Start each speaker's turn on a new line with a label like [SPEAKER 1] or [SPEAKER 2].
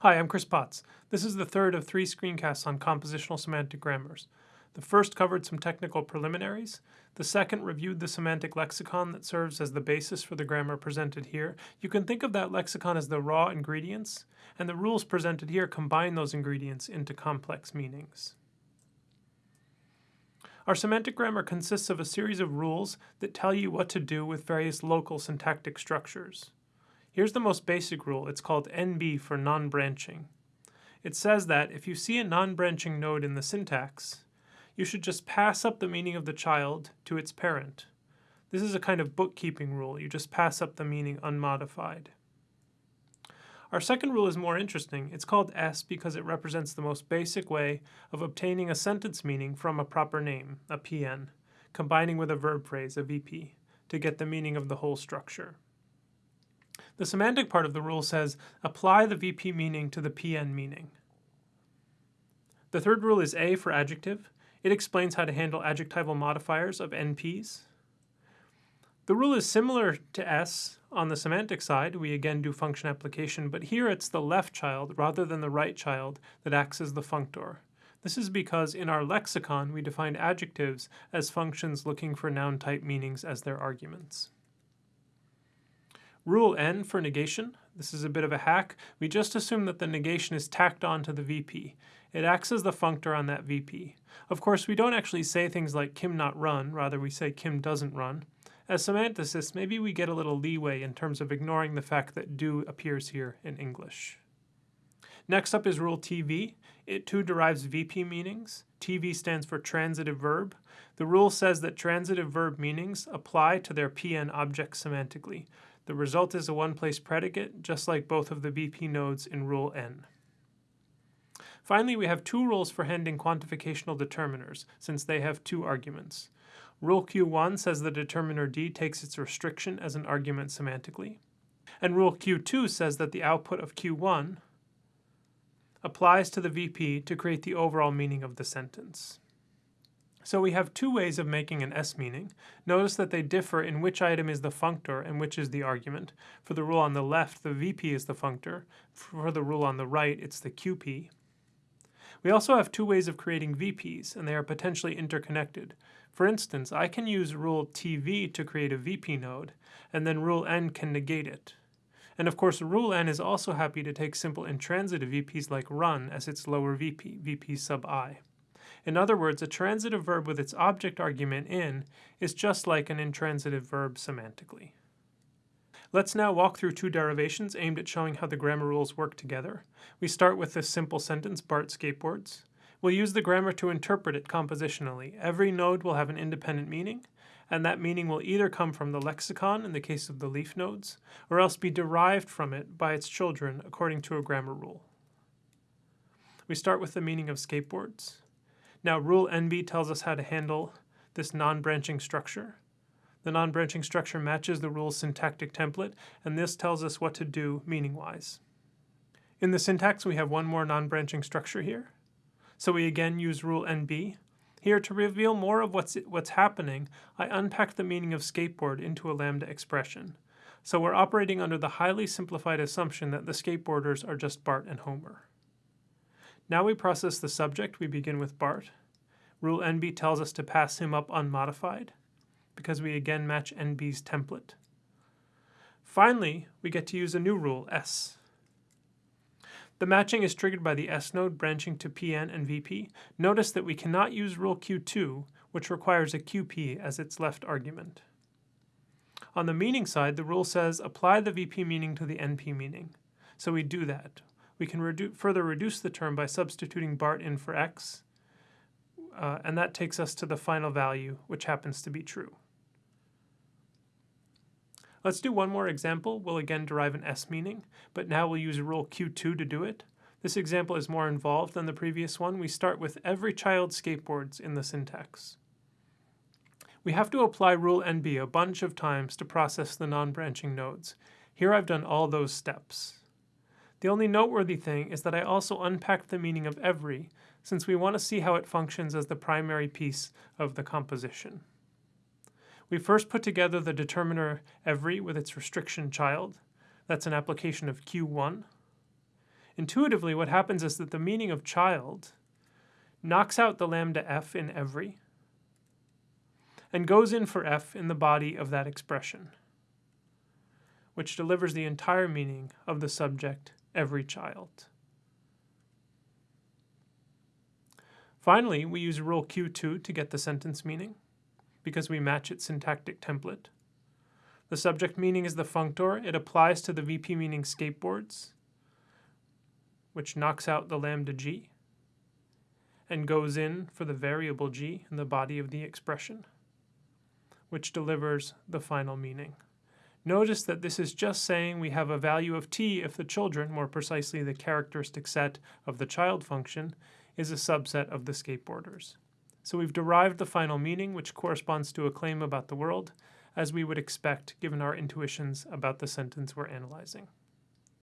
[SPEAKER 1] Hi, I'm Chris Potts. This is the third of three screencasts on compositional semantic grammars. The first covered some technical preliminaries. The second reviewed the semantic lexicon that serves as the basis for the grammar presented here. You can think of that lexicon as the raw ingredients, and the rules presented here combine those ingredients into complex meanings. Our semantic grammar consists of a series of rules that tell you what to do with various local syntactic structures. Here's the most basic rule. It's called NB for non-branching. It says that if you see a non-branching node in the syntax, you should just pass up the meaning of the child to its parent. This is a kind of bookkeeping rule. You just pass up the meaning unmodified. Our second rule is more interesting. It's called S because it represents the most basic way of obtaining a sentence meaning from a proper name, a PN, combining with a verb phrase, a VP, to get the meaning of the whole structure. The semantic part of the rule says, apply the VP meaning to the PN meaning. The third rule is A for adjective. It explains how to handle adjectival modifiers of NPs. The rule is similar to S on the semantic side. We again do function application, but here it's the left child rather than the right child that acts as the functor. This is because in our lexicon we define adjectives as functions looking for noun type meanings as their arguments. Rule N for negation. This is a bit of a hack. We just assume that the negation is tacked on to the VP. It acts as the functor on that VP. Of course, we don't actually say things like Kim not run, rather we say Kim doesn't run. As semanticists, maybe we get a little leeway in terms of ignoring the fact that do appears here in English. Next up is rule TV. It too derives VP meanings. TV stands for transitive verb. The rule says that transitive verb meanings apply to their PN object semantically. The result is a one-place predicate, just like both of the VP nodes in Rule N. Finally, we have two rules for handling quantificational determiners, since they have two arguments. Rule Q1 says the determiner D takes its restriction as an argument semantically. And Rule Q2 says that the output of Q1 applies to the VP to create the overall meaning of the sentence. So we have two ways of making an S meaning. Notice that they differ in which item is the functor and which is the argument. For the rule on the left, the VP is the functor. For the rule on the right, it's the QP. We also have two ways of creating VPs, and they are potentially interconnected. For instance, I can use rule TV to create a VP node, and then rule N can negate it. And of course, rule N is also happy to take simple intransitive VPs like run as its lower VP, VP sub i. In other words, a transitive verb with its object argument in is just like an intransitive verb semantically. Let's now walk through two derivations aimed at showing how the grammar rules work together. We start with this simple sentence, Bart skateboards. We'll use the grammar to interpret it compositionally. Every node will have an independent meaning, and that meaning will either come from the lexicon in the case of the leaf nodes, or else be derived from it by its children according to a grammar rule. We start with the meaning of skateboards. Now rule NB tells us how to handle this non-branching structure. The non-branching structure matches the rule's syntactic template, and this tells us what to do meaning-wise. In the syntax, we have one more non-branching structure here. So we again use rule NB. Here, to reveal more of what's, what's happening, I unpack the meaning of skateboard into a lambda expression. So we're operating under the highly simplified assumption that the skateboarders are just Bart and Homer. Now we process the subject. We begin with Bart. Rule NB tells us to pass him up unmodified because we again match NB's template. Finally, we get to use a new rule, S. The matching is triggered by the S node branching to PN and VP. Notice that we cannot use rule Q2, which requires a QP as its left argument. On the meaning side, the rule says apply the VP meaning to the NP meaning. So we do that we can redu further reduce the term by substituting Bart in for x, uh, and that takes us to the final value, which happens to be true. Let's do one more example. We'll again derive an S meaning, but now we'll use rule Q2 to do it. This example is more involved than the previous one. We start with every child skateboards in the syntax. We have to apply rule NB a bunch of times to process the non-branching nodes. Here I've done all those steps. The only noteworthy thing is that I also unpacked the meaning of every, since we want to see how it functions as the primary piece of the composition. We first put together the determiner every with its restriction child. That's an application of Q1. Intuitively, what happens is that the meaning of child knocks out the lambda f in every and goes in for f in the body of that expression, which delivers the entire meaning of the subject every child. Finally, we use rule Q2 to get the sentence meaning, because we match its syntactic template. The subject meaning is the functor. It applies to the VP meaning skateboards, which knocks out the lambda g, and goes in for the variable g in the body of the expression, which delivers the final meaning. Notice that this is just saying we have a value of t if the children, more precisely the characteristic set of the child function, is a subset of the skateboarders. So we've derived the final meaning, which corresponds to a claim about the world, as we would expect given our intuitions about the sentence we're analyzing.